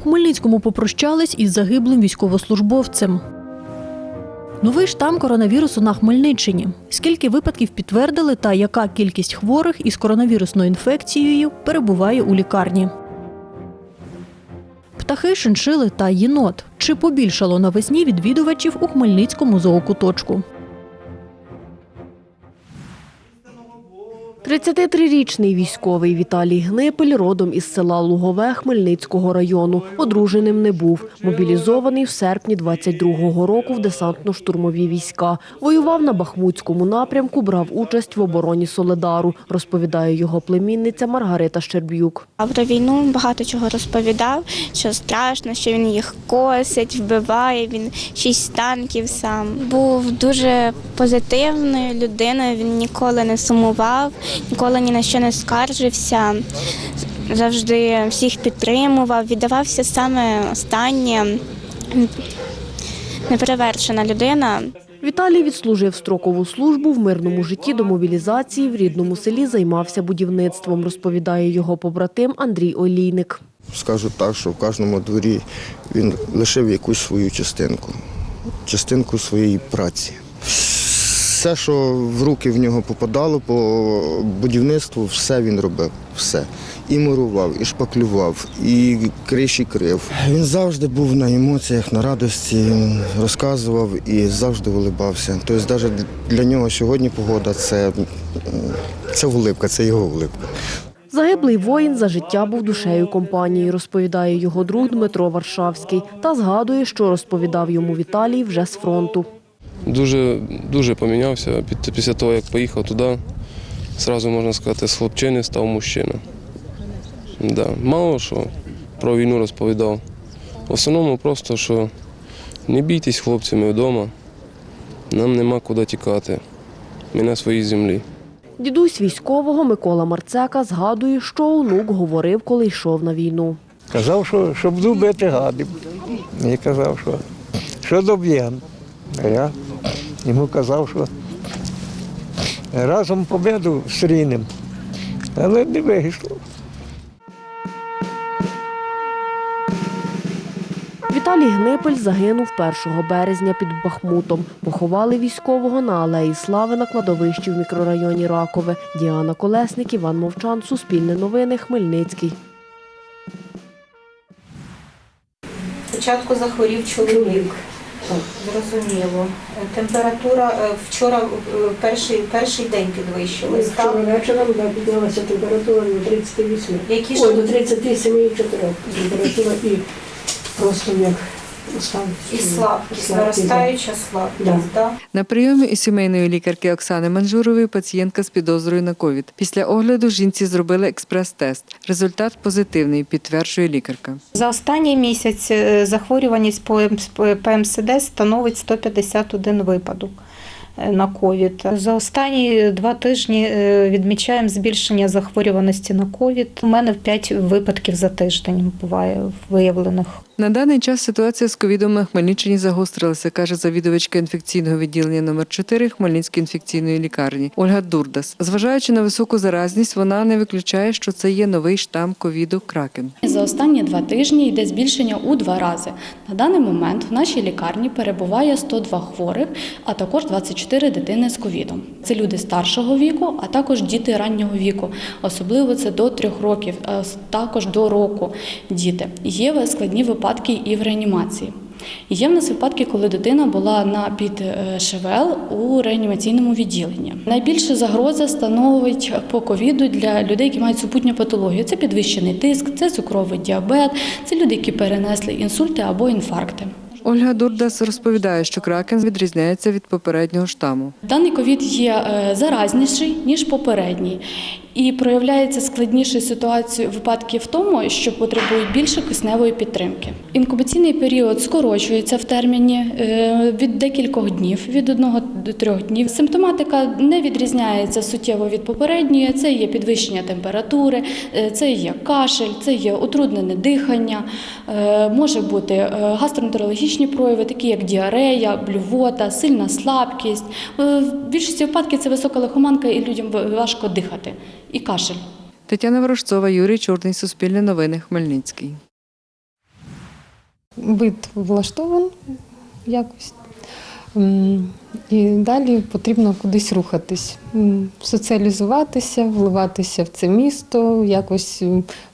У Хмельницькому попрощались із загиблим військовослужбовцем. Новий штам коронавірусу на Хмельниччині. Скільки випадків підтвердили та яка кількість хворих із коронавірусною інфекцією перебуває у лікарні? Птахи, шиншили та єнот. Чи побільшало навесні відвідувачів у Хмельницькому зоокуточку? 33-річний військовий Віталій Гнипель родом із села Лугове Хмельницького району. Одруженим не був. Мобілізований в серпні 22-го року в десантно-штурмові війська. Воював на Бахмутському напрямку, брав участь в обороні Соледару, розповідає його племінниця Маргарита Щерб'юк. А про війну багато чого розповідав, що страшно, що він їх косить, вбиває. Він шість танків сам. Був дуже позитивною людиною. Він ніколи не сумував, ніколи ні на що не скаржився. Завжди всіх підтримував, віддавався саме останнє. Неперевершена людина. Віталій відслужив строкову службу в мирному житті до мобілізації в рідному селі займався будівництвом, розповідає його побратим Андрій Олійник. Скажу так, що в кожному дворі він лишив якусь свою частинку, частинку своєї праці. Все, що в руки в нього попадало по будівництву, все він робив. Все. І мурував, і шпаклював, і криші крив. Він завжди був на емоціях, на радості, розказував і завжди вилибався. Тобто навіть для нього сьогодні погода це, це улипка, це його улипка. Загиблий воїн за життя був душею компанії, розповідає його друг Дмитро Варшавський та згадує, що розповідав йому Віталій вже з фронту. Дуже, дуже помінявся. Після того, як поїхав туди, одразу можна сказати, з хлопчини став мужчина. Да. Мало що про війну розповідав. В основному просто, що не бійтесь хлопці, ми вдома, нам нема куди тікати. Ми на своїй землі. Дідусь військового Микола Марцека згадує, що онук говорив, коли йшов на війну. Казав, що, що буду бити гадів. І казав, що, що доб'єм. А я йому казав, що разом победу стрінем. Але не вийшло. Віталій Гнипель загинув 1 березня під Бахмутом. Поховали військового на алеї Слави на кладовищі в мікрорайоні Ракове. Діана Колесник, Іван Мовчан, Суспільне новини, Хмельницький. Спочатку захворів чоловік. Зрозуміло. Температура е, вчора е, перший, перший день підвищилась. Вчора Так? вечором вона піднялася температура до 38. Які ж Ой, до 37,4 температура і просто як. І слабкість, слабкість, наростаюча слабкість. Да. На прийомі у сімейної лікарки Оксани Манжурової пацієнтка з підозрою на ковід. Після огляду жінці зробили експрес-тест. Результат позитивний, підтверджує лікарка. За останній місяць е, захворюваність по МС- ПМСД становить 151 випадок е, на ковід. За останні два тижні е, відмічаємо збільшення захворюваності на ковід. У мене 5 випадків за тиждень буває виявлених. На даний час ситуація з ковідом на Хмельниччині загострилася, каже завідувачка інфекційного відділення номер 4 Хмельницької інфекційної лікарні Ольга Дурдас. Зважаючи на високу заразність, вона не виключає, що це є новий штам ковіду Кракен. За останні два тижні йде збільшення у два рази. На даний момент в нашій лікарні перебуває 102 хворих, а також 24 дитини з ковідом. Це люди старшого віку, а також діти раннього віку. Особливо це до трьох років, а також до року діти. Є складні випадки і в реанімації. Є в нас випадки, коли дитина була на під е, ШВЛ у реанімаційному відділенні. Найбільша загроза становить по ковіду для людей, які мають супутню патологію. Це підвищений тиск, це цукровий діабет, це люди, які перенесли інсульти або інфаркти. Ольга Дурдас розповідає, що кракен відрізняється від попереднього штаму. Даний ковід є е, заразніший ніж попередній. І проявляється складнішою ситуацією випадки в тому, що потребують більше кисневої підтримки. Інкубаційний період скорочується в терміні е, від декількох днів, від одного до трьох днів. Симптоматика не відрізняється суттєво від попередньої. Це є підвищення температури, е, це є кашель, це є утруднене дихання, е, може бути гастроентерологічні прояви, такі як діарея, блювота, сильна слабкість. В більшості випадків це висока лихоманка і людям важко дихати. І кашель. Тетяна Ворожцова, Юрій Чорний, Суспільне новини, Хмельницький. вид влаштований якось. І далі потрібно кудись рухатись, соціалізуватися, вливатися в це місто, якось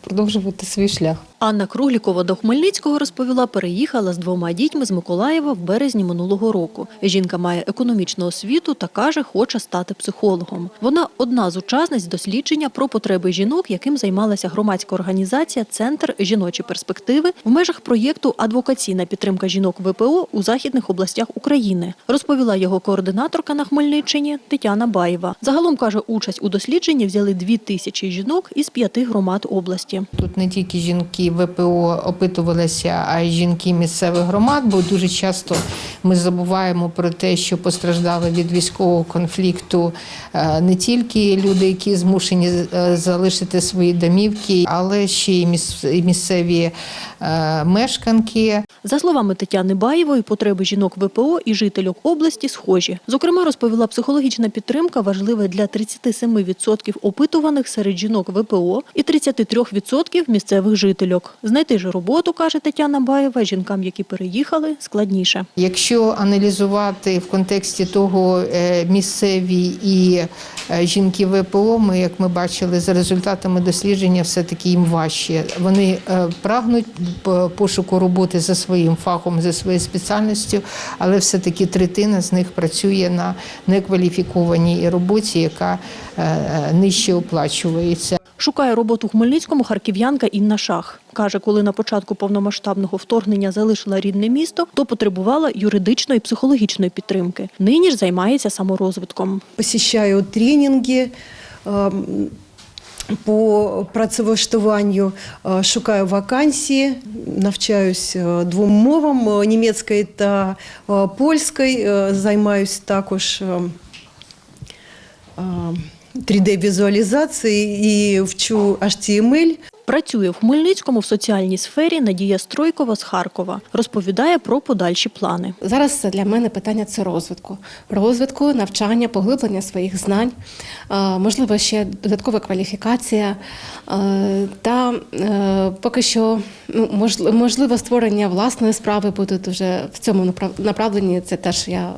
продовжувати свій шлях. Анна Круглікова до Хмельницького розповіла, переїхала з двома дітьми з Миколаєва в березні минулого року. Жінка має економічну освіту та каже, хоче стати психологом. Вона одна з учасниць дослідження про потреби жінок, яким займалася громадська організація Центр жіночі перспективи в межах проєкту Адвокаційна підтримка жінок ВПО у західних областях України. Розповіла його координаторка на Хмельниччині Тетяна Баєва. Загалом каже, участь у дослідженні взяли дві тисячі жінок із п'яти громад області. Тут не тільки жінки ВПО опитувалися, жінки місцевих громад, бо дуже часто ми забуваємо про те, що постраждали від військового конфлікту е, не тільки люди, які змушені е, залишити свої домівки, але ще й місцеві е, мешканки. За словами Тетяни Баєвої, потреби жінок ВПО і жительок області схожі. Зокрема, розповіла, психологічна підтримка важлива для 37% опитуваних серед жінок ВПО і 33% місцевих жительок. Знайти ж роботу, каже Тетяна Баєва, жінкам, які переїхали, складніше. Якщо аналізувати в контексті того е, місцеві і е, жінки ВПО, ми, як ми бачили, за результатами дослідження, все-таки їм важче. Вони е, прагнуть пошуку роботи за своїм фахом, за своєю спеціальністю, але все-таки третина з них працює на некваліфікованій роботі, яка нижче оплачується. Шукає роботу в Хмельницькому харків'янка Інна Шах. Каже, коли на початку повномасштабного вторгнення залишила рідне місто, то потребувала юридичної і психологічної підтримки. Нині ж займається саморозвитком. посещаю тренінги. ем, По працевлаштуванню е, шукаю вакансії, навчаюсь е, двом мовам е, німецької та польської. Займаюсь також е, е, 3D-візуалізацією і вчу HTML. Працює в Хмельницькому в соціальній сфері Надія Стройкова з Харкова. Розповідає про подальші плани. Зараз для мене питання це розвитку, розвитку, навчання, поглиблення своїх знань, е, можливо, ще додаткова кваліфікація е, та е, поки що ну, можливо створення власної справи буде дуже в цьому направленні. Це теж я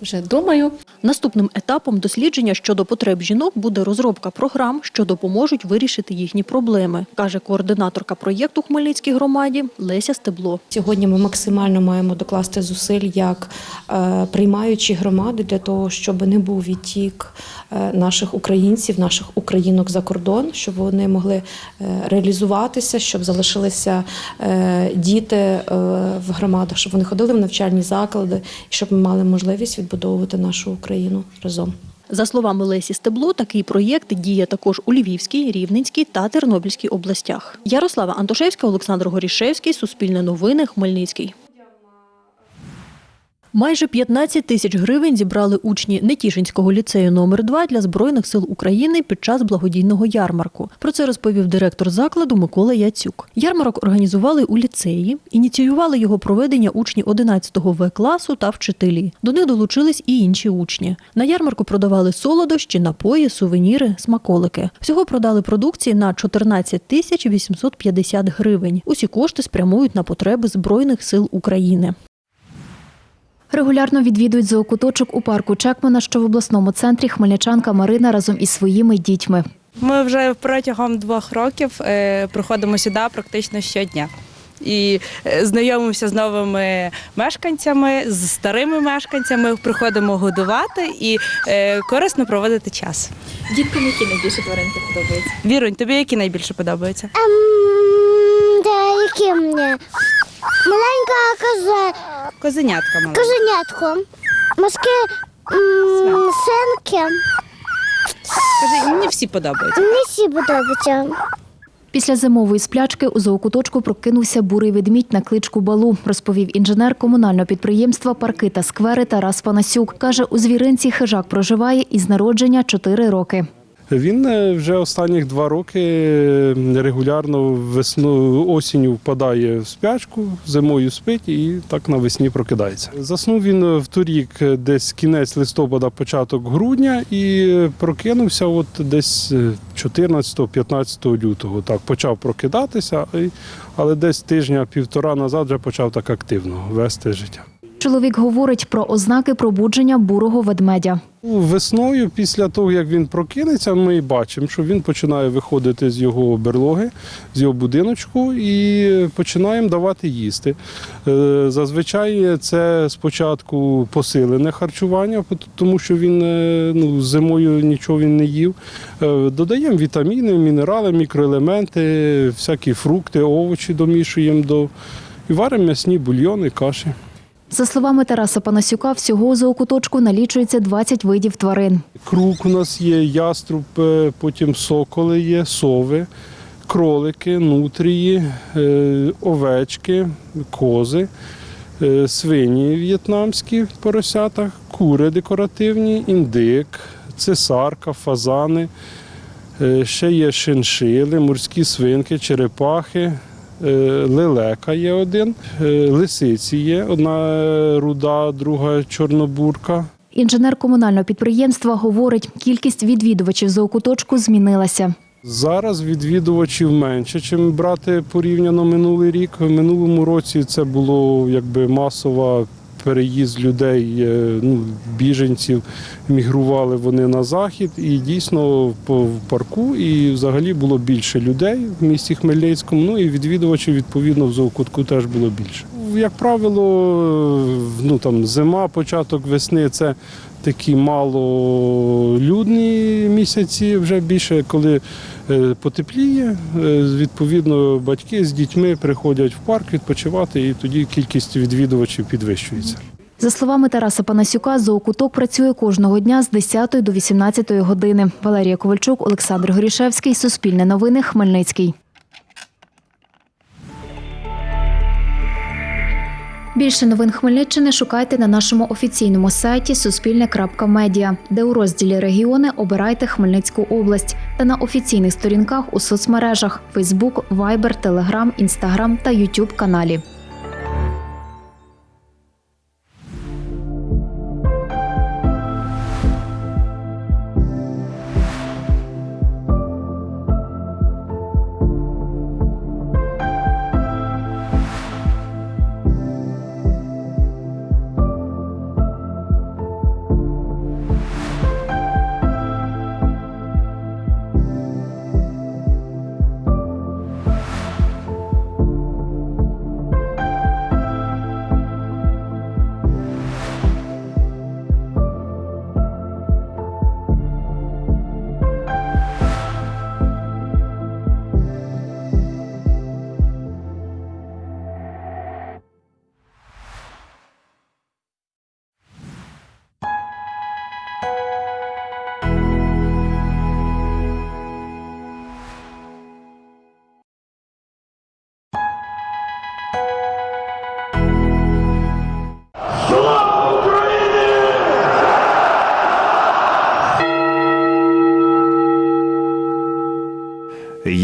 вже думаю. Наступним етапом дослідження щодо потреб жінок буде розробка програм, що допоможуть вирішити їхні проблеми, каже координаторка проєкту Хмельницькій громаді Леся Стебло. Сьогодні ми максимально маємо докласти зусиль як е, приймаючі громади для того, щоб не був відтік е, наших українців, наших українок за кордон, щоб вони могли е, реалізуватися, щоб залишилися діти в громадах, щоб вони ходили в навчальні заклади, щоб ми мали можливість відбудовувати нашу Україну разом. За словами Лесі Стебло, такий проєкт діє також у Львівській, Рівненській та Тернопільській областях. Ярослава Антошевська, Олександр Горішевський, Суспільне новини, Хмельницький. Майже 15 тисяч гривень зібрали учні Нетішинського ліцею номер 2 для Збройних сил України під час благодійного ярмарку. Про це розповів директор закладу Микола Яцюк. Ярмарок організували у ліцеї, ініціювали його проведення учні 11-го В класу та вчителі. До них долучились і інші учні. На ярмарку продавали солодощі, напої, сувеніри, смаколики. Всього продали продукції на 14 тисяч 850 гривень. Усі кошти спрямують на потреби Збройних сил України. Регулярно відвідують зоокуточок у парку Чекмана, що в обласному центрі хмельничанка Марина разом із своїми дітьми. Ми вже протягом двох років е, приходимо сюди практично щодня. І е, знайомимося з новими мешканцями, з старими мешканцями, приходимо годувати і е, корисно проводити час. Діткам які найбільше тваринки подобаються? Вірунь, тобі які найбільше подобаються? Да, які мені? Маленька коза, Козенятка мала. козенятко, морські м, синки. Кажи, мені всі подобаються. Мені всі подобаються. Після зимової сплячки у зоокуточку прокинувся бурий ведмідь на кличку Балу, розповів інженер комунального підприємства Парки та сквери Тарас Панасюк. Каже, у звіринці хижак проживає із народження 4 роки. Він е, вже останніх два роки е, регулярно весну осінню впадає в спячку, зимою спить і так навесні прокидається. Заснув він в торік е, десь кінець листопада, початок грудня, і е, прокинувся от десь е, 14-15 лютого. Так почав прокидатися, але десь тижня-півтора назад вже почав так активно вести життя. Чоловік говорить про ознаки пробудження бурого ведмедя. Весною, після того, як він прокинеться, ми бачимо, що він починає виходити з його берлоги, з його будиночку і починаємо давати їсти. Е, Зазвичай це спочатку посилене харчування, тому що він е, ну, зимою нічого він не їв. Е, Додаємо вітаміни, мінерали, мікроелементи, всякі фрукти, овочі домішуємо до і варимо м'ясні бульйони, каші. За словами Тараса Панасюка, всього у зоокуточку налічується 20 видів тварин. Крук у нас є, яструб, е, потім соколи є, сови, кролики, нутрії, е, овечки, кози, е, свині в'єтнамські поросята, кури декоративні, індик, цесарка, фазани. Ще є шиншили, морські свинки, черепахи, лелека є один, е, лисиці є, одна е, руда, друга чорнобурка. Інженер комунального підприємства говорить, кількість відвідувачів зоокуточку змінилася. Зараз відвідувачів менше, ніж брати порівняно минулий рік. В минулому році це було якби масова переїзд людей, е, ну, біженців, мігрували вони на захід, і дійсно в парку і взагалі було більше людей в місті Хмельницькому. Ну і відвідувачів відповідно в зоокутку теж було більше. Як правило, ну там зима, початок весни це такі малолюдні місяці, вже більше коли е, потепліє. е, Відповідно, батьки з дітьми приходять в парк відпочивати, і тоді кількість відвідувачів підвищується. За словами Тараса Панасюка, зоокуток працює кожного дня з 10 до 18 години. Валерія Ковальчук, Олександр Горішевський, Суспільне новини, Хмельницький. Більше новин Хмельниччини шукайте на нашому офіційному сайті Суспільне.Медіа, де у розділі Регіони обирайте Хмельницьку область та на офіційних сторінках у соцмережах Facebook, Viber, Telegram, Instagram та YouTube каналі.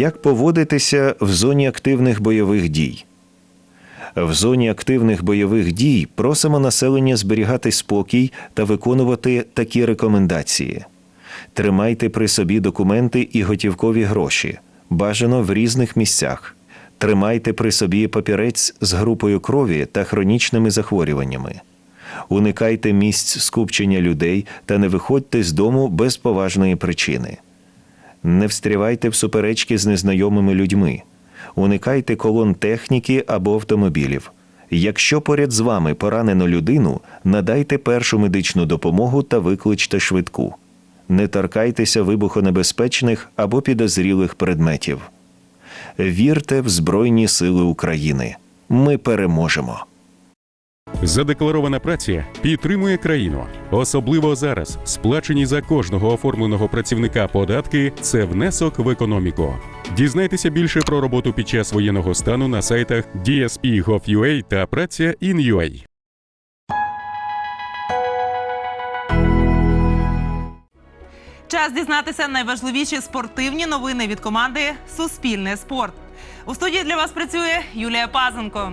Як поводитися в зоні активних бойових дій? В зоні активних бойових дій просимо населення зберігати спокій та виконувати такі рекомендації: тримайте при собі документи і готівкові гроші, бажано в різних місцях. Тримайте при собі папірець з групою крові та хронічними захворюваннями. Уникайте місць скупчення людей та не виходьте з дому без поважної причини. Не встрявайте в суперечки з незнайомими людьми. Уникайте колон техніки або автомобілів. Якщо поряд з вами поранено людину, надайте першу медичну допомогу та викличте швидку. Не торкайтеся вибухонебезпечних або підозрілих предметів. Вірте в Збройні Сили України. Ми переможемо. Задекларована праця підтримує країну. Особливо зараз сплачені за кожного оформленого працівника податки це внесок в економіку. Дізнайтеся більше про роботу під час воєнного стану на сайтах DSP.gov.ua та праця in.ua. час дізнатися найважливіші спортивні новини від команди Суспільне спорт. У студії для вас працює Юлія Пазенко.